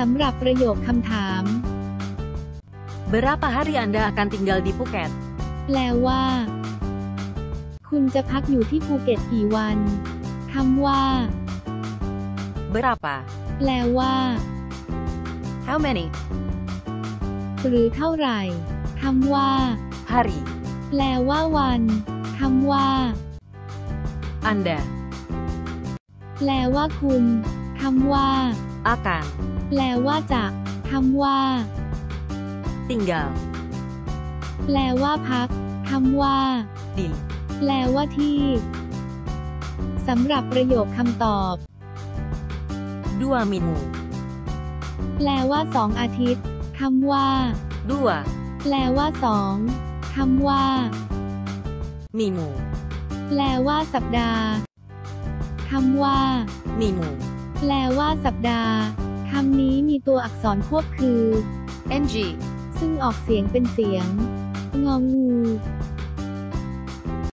สำหรับประโยคคำถาม Berapa hari Anda akan tinggal di Phuket? แปลว่า คุณจะพักอยู่ที่ภูเก็ตกี่วันคำว่า Berapa? แปลว่า How many? หรือเท่าไหร่คำว่า Hari. แปลว่าวันคำว่า Anda แปลว่าคุณคำว่า akan แปลว่าจะคำว่า tinggal แปลว่าพักคำว่า di แปลว่าที่สำหรับประโยคคำตอบ dua minggu. แปลว่าสองอาทิตย์คำว่า Dua แปลว่าสองคำว่า minggu. แปลว่าสัปดาห์คำว่า Minggu. แปลว่าสัปดาห์ คำนี้มีตัวอักษรควบคือ ng ซึ่งออกเสียงเป็นเสียง งองู